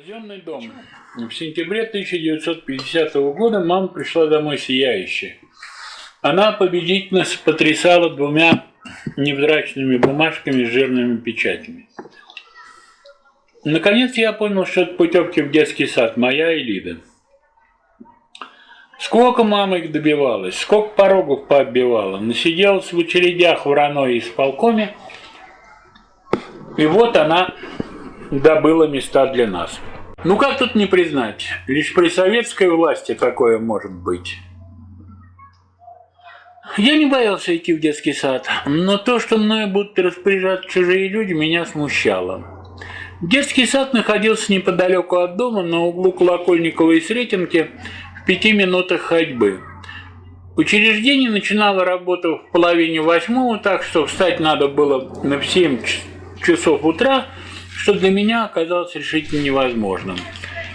Казенный дом. В сентябре 1950 года мама пришла домой сияющая. Она победительно потрясала двумя невзрачными бумажками с жирными печатями. Наконец я понял, что это путевки в детский сад, моя и Лида. Сколько мама их добивалась, сколько порогов пооббивала, насиделась в очередях в РАНО и исполкоме, и вот она добыла места для нас. Ну как тут не признать, лишь при советской власти такое может быть. Я не боялся идти в детский сад, но то, что мною будут распоряжаться чужие люди, меня смущало. Детский сад находился неподалеку от дома, на углу Колокольникова и Сретенки, в пяти минутах ходьбы. Учреждение начинало работу в половине восьмого, так что встать надо было на 7 часов утра, что для меня оказалось решительно невозможным.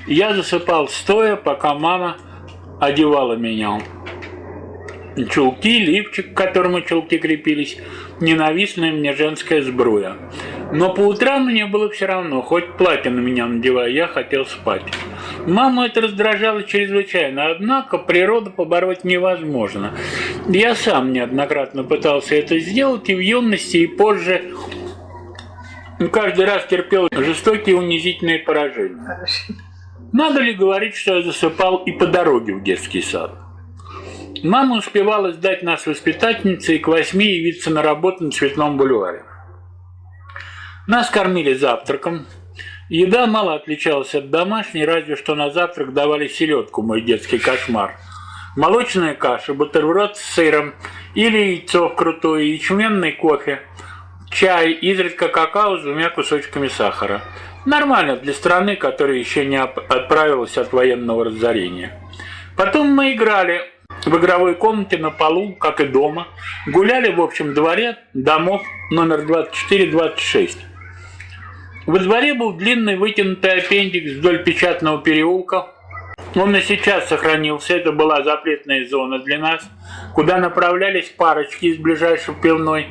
Я засыпал стоя, пока мама одевала меня чулки, лифчик, к которому чулки крепились, ненавистная мне женская сбруя. Но по утрам мне было все равно, хоть платье на меня надевая, я хотел спать. Маму это раздражало чрезвычайно, однако природу побороть невозможно. Я сам неоднократно пытался это сделать и в юности, и позже каждый раз терпел жестокие унизительные поражения. Надо ли говорить, что я засыпал и по дороге в детский сад? Мама успевала сдать нас воспитательнице и к восьми явиться на работу на Цветном бульваре. Нас кормили завтраком. Еда мало отличалась от домашней, разве что на завтрак давали селедку, мой детский кошмар. Молочная каша, бутерброд с сыром или яйцо вкрутое, ячменный кофе, чай, изредка какао с двумя кусочками сахара. Нормально для страны, которая еще не отправилась от военного разорения. Потом мы играли в игровой комнате на полу, как и дома, гуляли в общем дворе домов номер 24-26. Во дворе был длинный вытянутый аппендикс вдоль печатного переулка. Он и сейчас сохранился, это была запретная зона для нас, куда направлялись парочки из ближайшей пивной,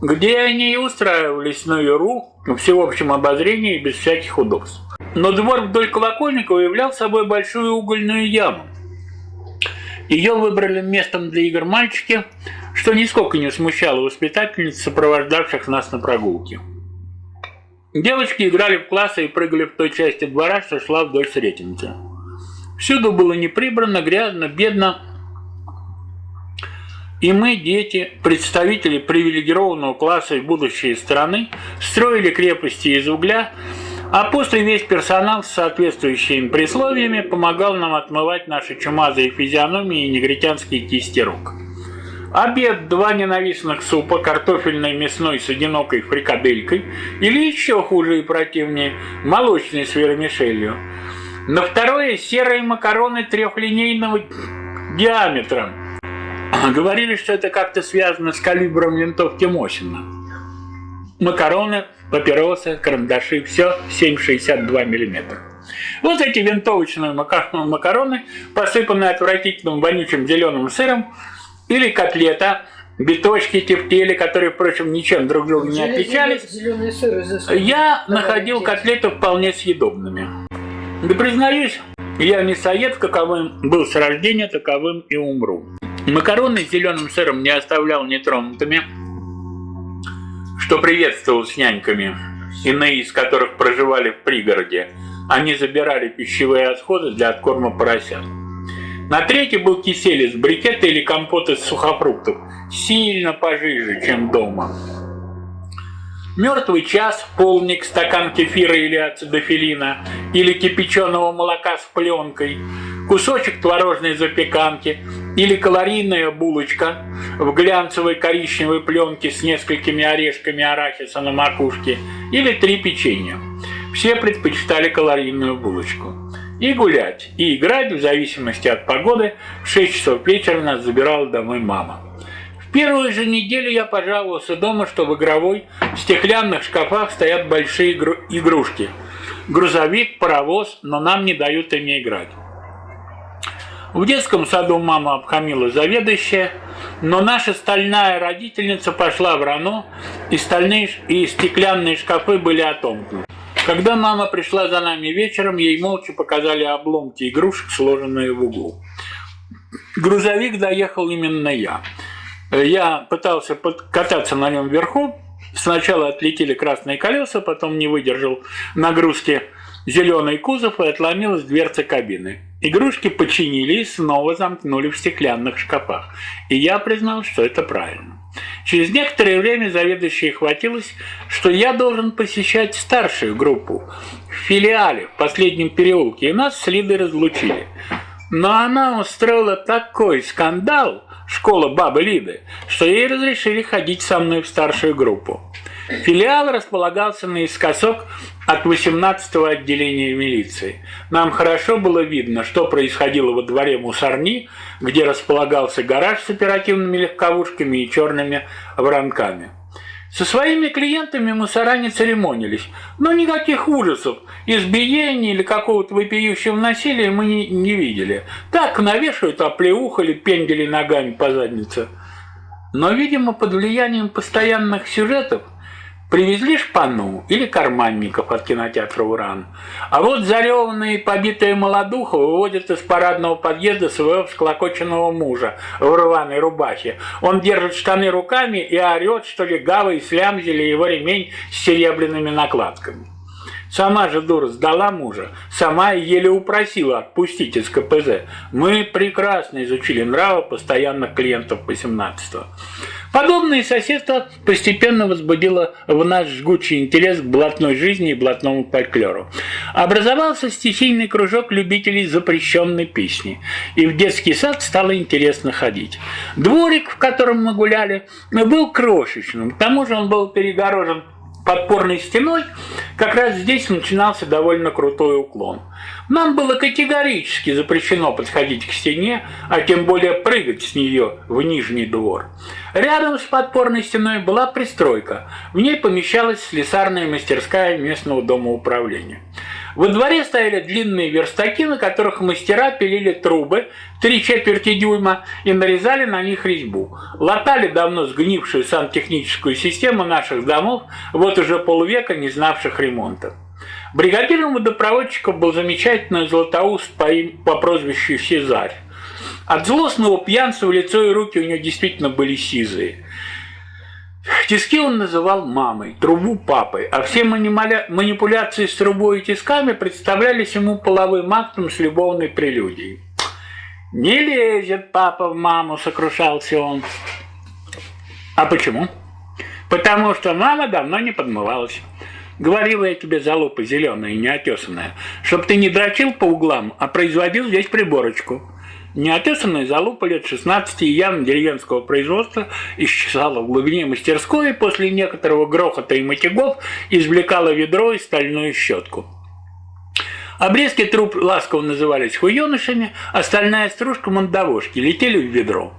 где они и устраивались на Юру, в всеобщем обозрении без всяких удобств. Но двор вдоль Колокольникова являл собой большую угольную яму, ее выбрали местом для игр мальчики, что нисколько не смущало воспитательниц, сопровождавших нас на прогулке. Девочки играли в классы и прыгали в той части двора, что шла вдоль Сретенца. Всюду было неприбрано, грязно, бедно. И мы, дети, представители привилегированного класса и будущей страны, строили крепости из угля, а после весь персонал с соответствующими присловиями помогал нам отмывать наши чумазые физиономии и негритянские кисти рук. Обед, два ненавистных супа, картофельный мясной с одинокой фрикаделькой или еще хуже и противнее, молочный с вермишелью. На второе серые макароны трехлинейного диаметра. Говорили, что это как-то связано с калибром винтовки Мосина. Макароны папиросы, карандаши, все 7,62 мм. Вот эти винтовочные макароны, посыпанные отвратительным вонючим зеленым сыром, или котлета, биточки, тефтели, которые, впрочем, ничем друг друга не отличались. Зеленый сыр Я находил котлеты вполне съедобными. Да признаюсь, я мясоед, каковым был с рождения, таковым и умру. Макароны с зеленым сыром не оставлял нетронутыми, что приветствовал с няньками, иные из которых проживали в пригороде. Они забирали пищевые отходы для откорма поросят. На третий был кисель из брикета или компот из сухофруктов, сильно пожиже, чем дома. Мертвый час, полник, стакан кефира или ацидофилина, или кипяченого молока с пленкой, кусочек творожной запеканки или калорийная булочка в глянцевой коричневой пленке с несколькими орешками арахиса на макушке или три печенья. Все предпочитали калорийную булочку. И гулять, и играть в зависимости от погоды в 6 часов вечера нас забирала домой мама. В первую же неделю я пожаловался дома, что в игровой в стеклянных шкафах стоят большие игрушки. Грузовик, паровоз, но нам не дают ими играть. В детском саду мама обхамила заведующая, но наша стальная родительница пошла в рано, и стальные и стеклянные шкафы были отомкнуты. Когда мама пришла за нами вечером, ей молча показали обломки игрушек, сложенные в углу. Грузовик доехал именно я. Я пытался кататься на нем вверху. Сначала отлетели красные колеса, потом не выдержал нагрузки зеленый кузов и отломилась дверца кабины. Игрушки починили и снова замкнули в стеклянных шкафах. И я признал, что это правильно. Через некоторое время заведующая хватилась, что я должен посещать старшую группу в филиале в последнем переулке, и нас с Лидой разлучили. Но она устроила такой скандал, школа бабы Лиды, что ей разрешили ходить со мной в старшую группу. Филиал располагался наискосок от 18-го отделения милиции. Нам хорошо было видно, что происходило во дворе мусорни, где располагался гараж с оперативными легковушками и черными воронками. Со своими клиентами мусора не церемонились, но никаких ужасов, избиений или какого-то вопиющего насилия мы не, не видели. Так навешивают оплеухали, пендели ногами по заднице. Но, видимо, под влиянием постоянных сюжетов – Привезли шпану или карманников от кинотеатра «Уран». А вот зареванная и побитая молодуха выводит из парадного подъезда своего всклокоченного мужа в рваной рубахе. Он держит штаны руками и орет, что легавые слямзили его ремень с серебряными накладками. Сама же дура сдала мужа, сама еле упросила отпустить из КПЗ. Мы прекрасно изучили нравы постоянных клиентов 18-го. Подобное соседство постепенно возбудило в нас жгучий интерес к блатной жизни и блатному фольклору. Образовался стихийный кружок любителей запрещенной песни, и в детский сад стало интересно ходить. Дворик, в котором мы гуляли, был крошечным, к тому же он был перегорожен подпорной стеной, как раз здесь начинался довольно крутой уклон. Нам было категорически запрещено подходить к стене, а тем более прыгать с нее в нижний двор. Рядом с подпорной стеной была пристройка. В ней помещалась слесарная мастерская местного дома управления. Во дворе стояли длинные верстаки, на которых мастера пилили трубы три четверти дюйма и нарезали на них резьбу. Латали давно сгнившую сантехническую систему наших домов, вот уже полвека не знавших ремонта. Бригадиром водопроводчиков был замечательный златоуст по, им, по прозвищу Сезарь. От злостного пьянства лицо и руки у него действительно были сизые. Тиски он называл мамой, трубу папой, а все манипуляции с трубой и тисками представлялись ему половым актом с любовной прелюдией. «Не лезет папа в маму», — сокрушался он. «А почему?» «Потому что мама давно не подмывалась». Говорила я тебе, залупа зеленая и неотесанная, чтоб ты не дрочил по углам, а производил здесь приборочку. Неотесанная залупа лет 16 явно деревенского производства исчезала в глубине мастерской и после некоторого грохота и матягов извлекала ведро и стальную щетку. Обрезки труб ласково назывались хуенышами, остальная стружка мандавошки летели в ведро.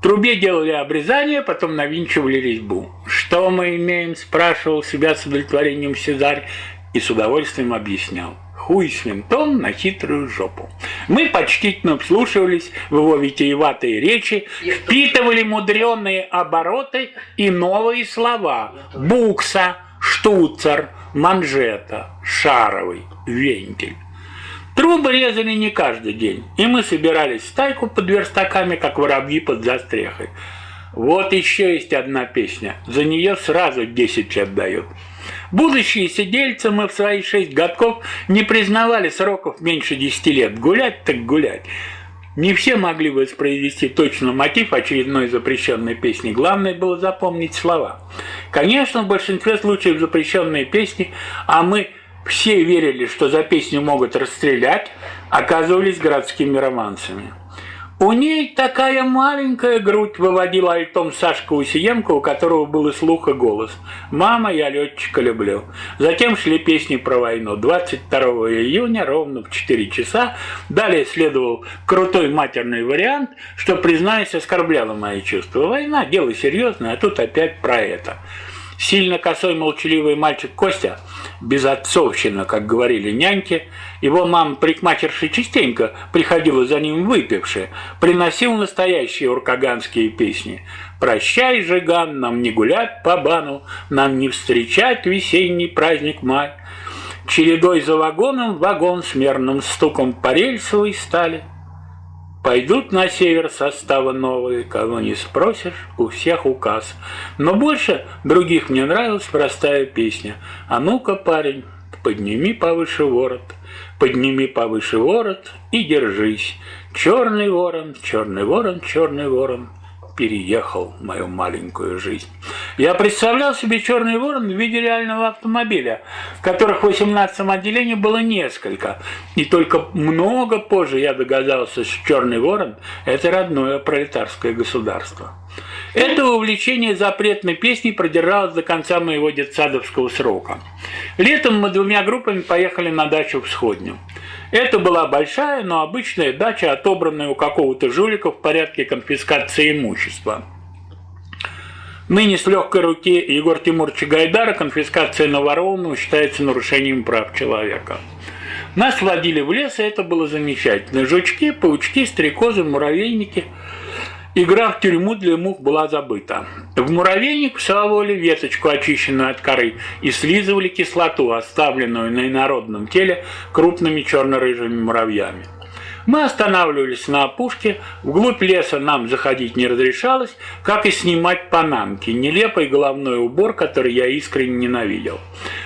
В трубе делали обрезание, потом навинчивали резьбу. «Что мы имеем?» – спрашивал себя с удовлетворением Сезарь и с удовольствием объяснял хуй с винтом на хитрую жопу. Мы почтительно вслушивались в его витиеватые речи, впитывали мудреные обороты и новые слова. Букса, штуцер, манжета, шаровый, вентиль. Трубы резали не каждый день, и мы собирались в стайку под верстаками, как воробьи под застрехой. Вот еще есть одна песня, за нее сразу 10 лет дают. Будущие сидельцы мы в свои шесть годков не признавали сроков меньше десяти лет. Гулять так гулять. Не все могли воспроизвести точно мотив очередной запрещенной песни. Главное было запомнить слова. Конечно, в большинстве случаев запрещенные песни, а мы все верили, что за песню могут расстрелять, оказывались городскими романсами. У ней такая маленькая грудь, выводила альтом Сашка Усиенко, у которого был и слух, и голос. «Мама, я летчика люблю». Затем шли песни про войну. 22 июня ровно в 4 часа. Далее следовал крутой матерный вариант, что, признаюсь, оскорбляло мои чувства. Война – дело серьезное, а тут опять про это. Сильно косой молчаливый мальчик Костя, безотцовщина, как говорили няньки, его мама парикмахерша частенько приходила за ним выпившая, приносил настоящие уркаганские песни. «Прощай, Жиган, нам не гулять по бану, нам не встречать весенний праздник май». Чередой за вагоном вагон с мерным стуком по рельсовой стали. Пойдут на север составы новые, кого не спросишь, у всех указ. Но больше других мне нравилась простая песня. А ну-ка, парень, подними повыше ворот, подними повыше ворот и держись. Черный ворон, черный ворон, черный ворон — переехал мою маленькую жизнь. Я представлял себе черный ворон в виде реального автомобиля, которых в 18 отделении было несколько. И только много позже я догадался, что черный ворон – это родное пролетарское государство. Это увлечение запретной песней продержалось до конца моего детсадовского срока. Летом мы двумя группами поехали на дачу в Сходню. Это была большая, но обычная дача, отобранная у какого-то жулика в порядке конфискации имущества. Ныне с легкой руки Егор Тимуровича Гайдара конфискация наворованного считается нарушением прав человека. Нас водили в лес, и это было замечательно. Жучки, паучки, стрекозы, муравейники – Игра в тюрьму для мух была забыта. В муравейник всовывали веточку, очищенную от коры, и слизывали кислоту, оставленную на инородном теле крупными черно-рыжими муравьями. Мы останавливались на опушке, вглубь леса нам заходить не разрешалось, как и снимать панамки, нелепый головной убор, который я искренне ненавидел.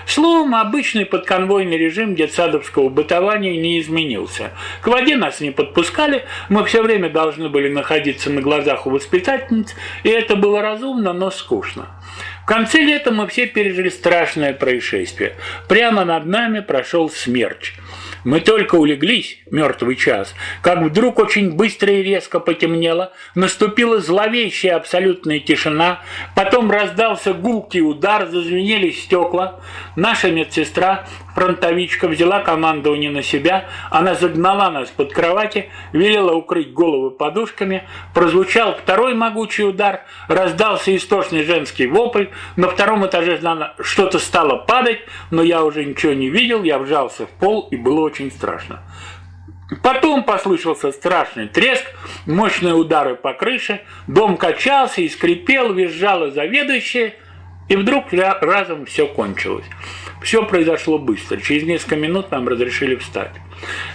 Словом, обычный подконвойный режим детсадовского бытования не изменился. К воде нас не подпускали, мы все время должны были находиться на глазах у воспитательниц, и это было разумно, но скучно. В конце лета мы все пережили страшное происшествие. Прямо над нами прошел смерч – мы только улеглись, мертвый час, как вдруг очень быстро и резко потемнело, наступила зловещая абсолютная тишина, потом раздался гулкий удар, зазвенели стекла. Наша медсестра, фронтовичка, взяла командование на себя, она загнала нас под кровати, велела укрыть головы подушками, прозвучал второй могучий удар, раздался истошный женский вопль, на втором этаже что-то стало падать, но я уже ничего не видел, я вжался в пол и было очень очень страшно. Потом послышался страшный треск, мощные удары по крыше, дом качался и скрипел, визжала заведующая, и вдруг разом все кончилось. Все произошло быстро, через несколько минут нам разрешили встать.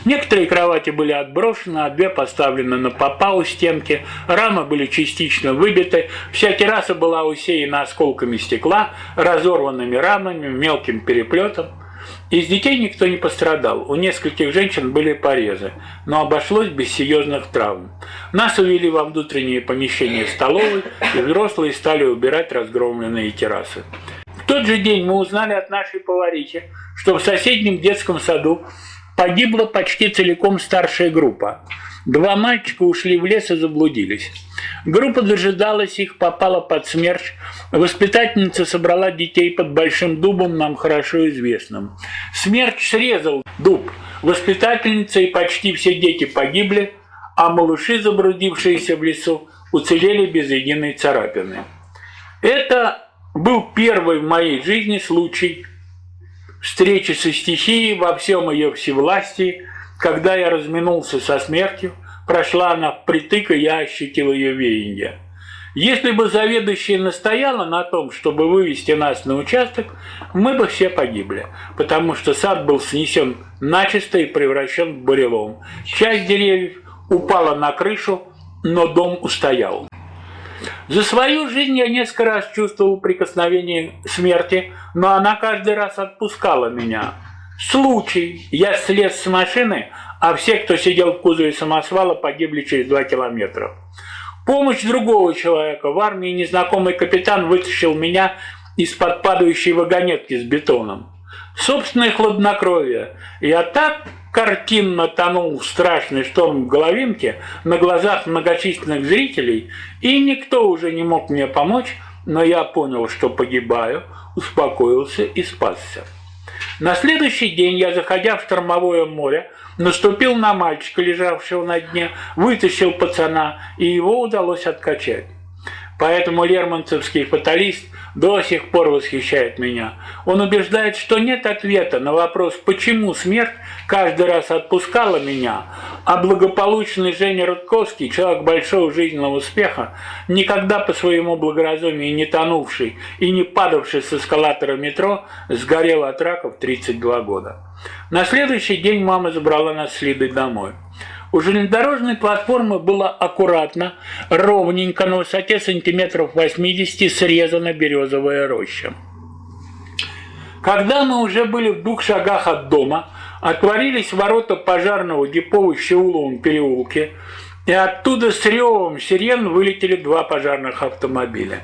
Некоторые кровати были отброшены, а две поставлены на попа у стенки, рамы были частично выбиты, вся терраса была усеяна осколками стекла, разорванными рамами, мелким переплетом. Из детей никто не пострадал, у нескольких женщин были порезы, но обошлось без серьезных травм. Нас увели во внутреннее помещение столовой, и взрослые стали убирать разгромленные террасы. В тот же день мы узнали от нашей поварихи, что в соседнем детском саду погибла почти целиком старшая группа. Два мальчика ушли в лес и заблудились. Группа дожидалась их, попала под смерч. Воспитательница собрала детей под большим дубом, нам хорошо известным. Смерч срезал дуб. Воспитательница и почти все дети погибли, а малыши, забрудившиеся в лесу, уцелели без единой царапины. Это был первый в моей жизни случай встречи со стихией во всем ее всевластии, когда я разминулся со смертью, прошла она впритык, и я ощутил ее веяние. Если бы заведующая настояла на том, чтобы вывести нас на участок, мы бы все погибли, потому что сад был снесен начисто и превращен в бурелом. Часть деревьев упала на крышу, но дом устоял. За свою жизнь я несколько раз чувствовал прикосновение смерти, но она каждый раз отпускала меня. Случай. Я слез с машины, а все, кто сидел в кузове самосвала, погибли через два километра. Помощь другого человека. В армии незнакомый капитан вытащил меня из-под падающей вагонетки с бетоном. Собственное хладнокровие. Я так картинно тонул в страшный шторм в головинке на глазах многочисленных зрителей, и никто уже не мог мне помочь, но я понял, что погибаю, успокоился и спасся. На следующий день я, заходя в штормовое море, наступил на мальчика, лежавшего на дне, вытащил пацана, и его удалось откачать. Поэтому лермонтовский фаталист до сих пор восхищает меня. Он убеждает, что нет ответа на вопрос, почему смерть каждый раз отпускала меня, а благополучный Женя Рудковский, человек большого жизненного успеха, никогда по своему благоразумию не тонувший и не падавший с эскалатора метро, сгорел от рака в 32 года. На следующий день мама забрала нас с Лидой домой. У железнодорожной платформы было аккуратно, ровненько на высоте сантиметров 80 срезана березовая роща. Когда мы уже были в двух шагах от дома, отворились ворота пожарного депо в Щеуловом переулке, и оттуда с ревом сирен вылетели два пожарных автомобиля.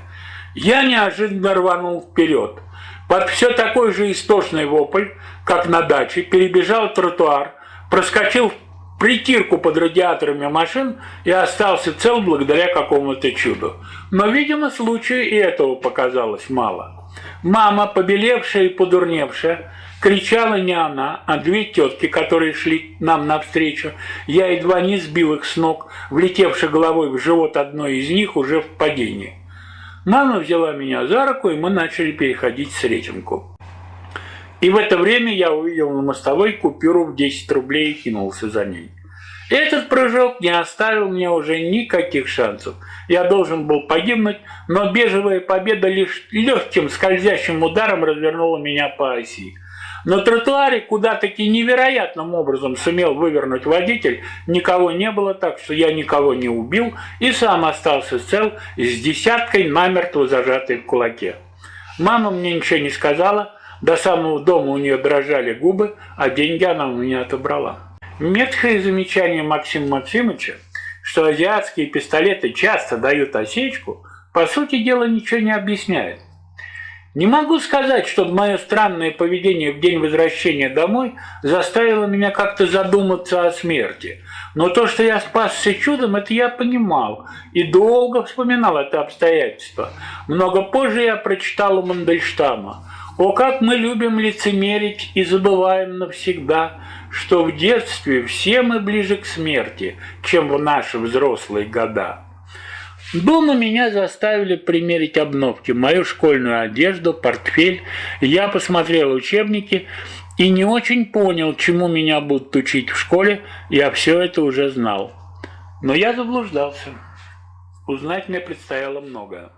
Я неожиданно рванул вперед. Под все такой же истошный вопль, как на даче, перебежал тротуар, проскочил в притирку под радиаторами машин и остался цел благодаря какому-то чуду. Но, видимо, случаю и этого показалось мало. Мама, побелевшая и подурневшая, кричала не она, а две тетки, которые шли нам навстречу. Я едва не сбил их с ног, влетевши головой в живот одной из них уже в падении. Мама взяла меня за руку, и мы начали переходить с Сретенку. И в это время я увидел на мостовой купюру в 10 рублей и кинулся за ней. Этот прыжок не оставил мне уже никаких шансов. Я должен был погибнуть, но бежевая победа лишь легким скользящим ударом развернула меня по оси. На тротуаре, куда таки невероятным образом сумел вывернуть водитель, никого не было, так что я никого не убил и сам остался цел с десяткой намертво зажатой в кулаке. Мама мне ничего не сказала, до самого дома у нее дрожали губы, а деньги она у меня отобрала. Меткое замечание Максима Максимовича, что азиатские пистолеты часто дают осечку, по сути дела ничего не объясняет. Не могу сказать, что мое странное поведение в день возвращения домой заставило меня как-то задуматься о смерти. Но то, что я спасся чудом, это я понимал и долго вспоминал это обстоятельство. Много позже я прочитал у Мандельштама. О, как мы любим лицемерить и забываем навсегда, что в детстве все мы ближе к смерти, чем в наши взрослые года. Дома меня заставили примерить обновки, мою школьную одежду, портфель. Я посмотрел учебники и не очень понял, чему меня будут учить в школе, я все это уже знал. Но я заблуждался. Узнать мне предстояло многое.